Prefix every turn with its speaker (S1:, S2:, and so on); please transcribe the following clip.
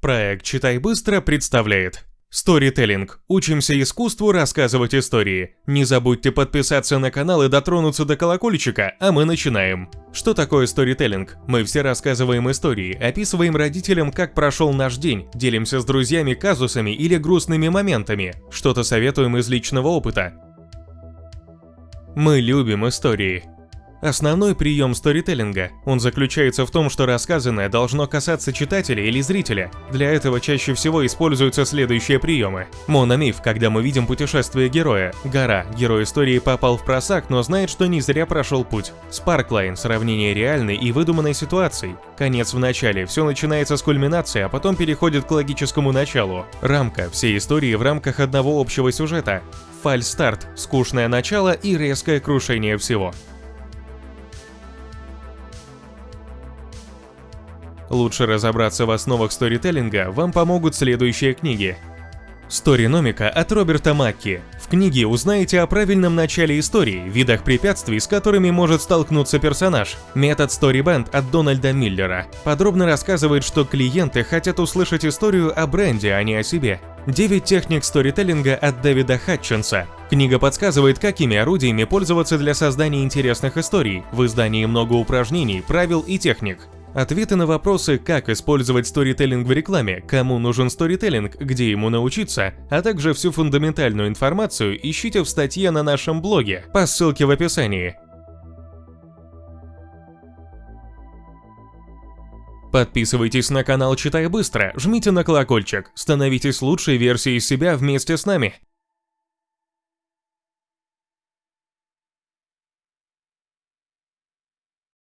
S1: Проект «Читай быстро» представляет Storytelling. Учимся искусству рассказывать истории. Не забудьте подписаться на канал и дотронуться до колокольчика, а мы начинаем. Что такое сторителлинг? Мы все рассказываем истории, описываем родителям, как прошел наш день, делимся с друзьями казусами или грустными моментами, что-то советуем из личного опыта. Мы любим истории. Основной прием сторителлинга. Он заключается в том, что рассказанное должно касаться читателя или зрителя. Для этого чаще всего используются следующие приемы. Мономиф, когда мы видим путешествие героя. Гора. Герой истории попал в просак, но знает, что не зря прошел путь. Спарклайн. Сравнение реальной и выдуманной ситуаций. Конец в начале. Все начинается с кульминации, а потом переходит к логическому началу. Рамка. Все истории в рамках одного общего сюжета. Фальстарт. Скучное начало и резкое крушение всего. Лучше разобраться в основах сторителлинга вам помогут следующие книги. Сториномика от Роберта Макки. В книге узнаете о правильном начале истории, видах препятствий, с которыми может столкнуться персонаж. Метод Storyбand от Дональда Миллера. Подробно рассказывает, что клиенты хотят услышать историю о бренде, а не о себе. 9 техник сторителлинга от Дэвида Хатчинса. Книга подсказывает, какими орудиями пользоваться для создания интересных историй. В издании много упражнений, правил и техник. Ответы на вопросы, как использовать сторителлинг в рекламе, кому нужен сторителлинг, где ему научиться, а также всю фундаментальную информацию ищите в статье на нашем блоге по ссылке в описании. Подписывайтесь на канал Читай Быстро, жмите на колокольчик, становитесь лучшей версией себя вместе с нами.